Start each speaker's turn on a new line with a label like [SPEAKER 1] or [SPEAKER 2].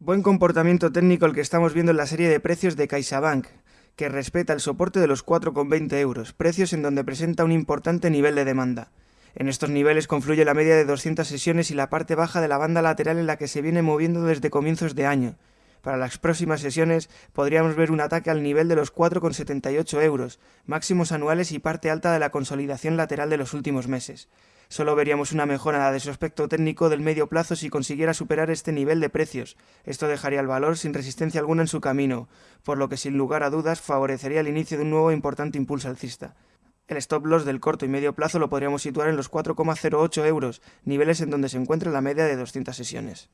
[SPEAKER 1] Buen comportamiento técnico el que estamos viendo en la serie de precios de CaixaBank, que respeta el soporte de los 4,20 euros, precios en donde presenta un importante nivel de demanda. En estos niveles confluye la media de 200 sesiones y la parte baja de la banda lateral en la que se viene moviendo desde comienzos de año. Para las próximas sesiones podríamos ver un ataque al nivel de los 4,78 euros, máximos anuales y parte alta de la consolidación lateral de los últimos meses. Solo veríamos una mejora de su aspecto técnico del medio plazo si consiguiera superar este nivel de precios. Esto dejaría el valor sin resistencia alguna en su camino, por lo que sin lugar a dudas favorecería el inicio de un nuevo importante impulso alcista. El stop loss del corto y medio plazo lo podríamos situar en los 4,08 euros, niveles en donde se encuentra la media de 200 sesiones.